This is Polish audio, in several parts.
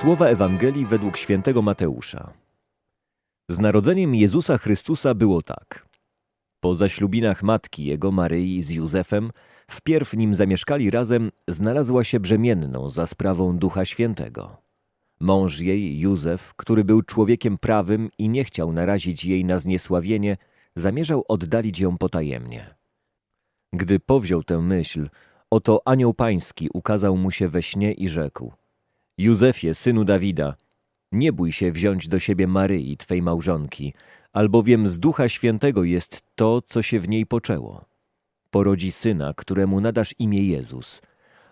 Słowa Ewangelii według świętego Mateusza. Z narodzeniem Jezusa Chrystusa było tak. Po zaślubinach matki jego Maryi z Józefem, wpierw nim zamieszkali razem, znalazła się brzemienną za sprawą Ducha Świętego. Mąż jej, Józef, który był człowiekiem prawym i nie chciał narazić jej na zniesławienie, zamierzał oddalić ją potajemnie. Gdy powziął tę myśl, oto anioł pański ukazał mu się we śnie i rzekł – Józefie, synu Dawida, nie bój się wziąć do siebie Maryi, twej małżonki, albowiem z Ducha Świętego jest to, co się w niej poczęło. Porodzi syna, któremu nadasz imię Jezus.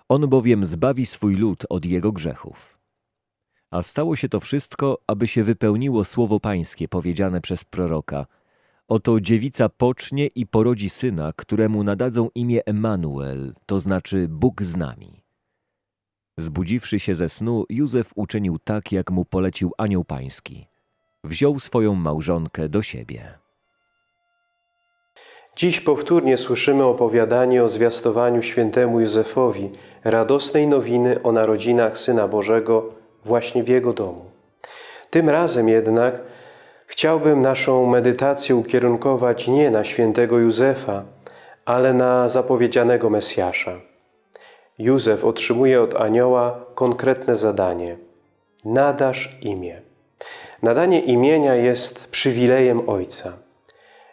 On bowiem zbawi swój lud od jego grzechów. A stało się to wszystko, aby się wypełniło słowo pańskie powiedziane przez proroka. Oto dziewica pocznie i porodzi syna, któremu nadadzą imię Emanuel, to znaczy Bóg z nami. Zbudziwszy się ze snu, Józef uczynił tak, jak mu polecił anioł pański. Wziął swoją małżonkę do siebie. Dziś powtórnie słyszymy opowiadanie o zwiastowaniu świętemu Józefowi radosnej nowiny o narodzinach Syna Bożego właśnie w jego domu. Tym razem jednak chciałbym naszą medytację ukierunkować nie na świętego Józefa, ale na zapowiedzianego Mesjasza. Józef otrzymuje od anioła konkretne zadanie. Nadasz imię. Nadanie imienia jest przywilejem Ojca.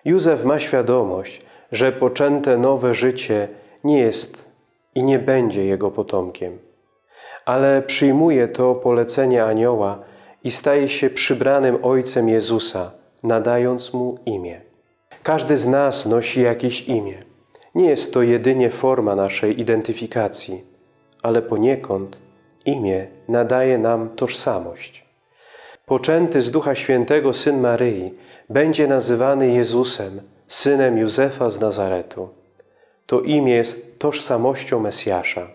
Józef ma świadomość, że poczęte nowe życie nie jest i nie będzie jego potomkiem. Ale przyjmuje to polecenie anioła i staje się przybranym Ojcem Jezusa, nadając Mu imię. Każdy z nas nosi jakieś imię. Nie jest to jedynie forma naszej identyfikacji, ale poniekąd imię nadaje nam tożsamość. Poczęty z Ducha Świętego Syn Maryi będzie nazywany Jezusem, Synem Józefa z Nazaretu. To imię jest tożsamością Mesjasza.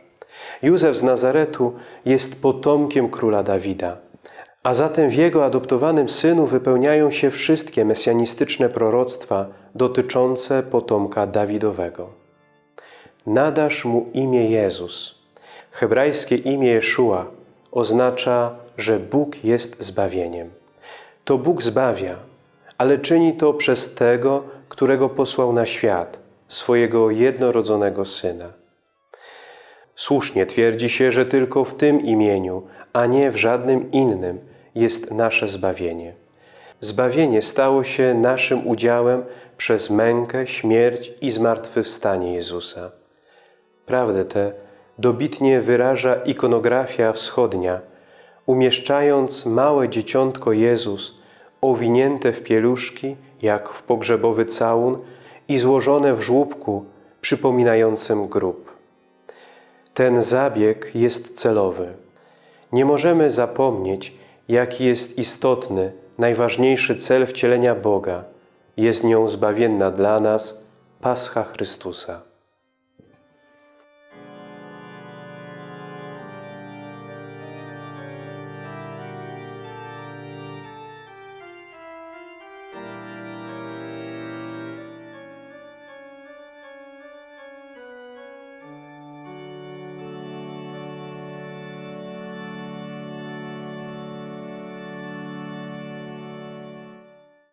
Józef z Nazaretu jest potomkiem króla Dawida, a zatem w jego adoptowanym synu wypełniają się wszystkie mesjanistyczne proroctwa dotyczące potomka Dawidowego. Nadasz mu imię Jezus. Hebrajskie imię Jeszua oznacza, że Bóg jest zbawieniem. To Bóg zbawia, ale czyni to przez Tego, którego posłał na świat, swojego jednorodzonego Syna. Słusznie twierdzi się, że tylko w tym imieniu, a nie w żadnym innym jest nasze zbawienie. Zbawienie stało się naszym udziałem przez mękę, śmierć i zmartwychwstanie Jezusa. Prawdę tę dobitnie wyraża ikonografia wschodnia, umieszczając małe dzieciątko Jezus owinięte w pieluszki, jak w pogrzebowy całun i złożone w żłóbku przypominającym grób. Ten zabieg jest celowy. Nie możemy zapomnieć, jaki jest istotny, najważniejszy cel wcielenia Boga. Jest nią zbawienna dla nas Pascha Chrystusa.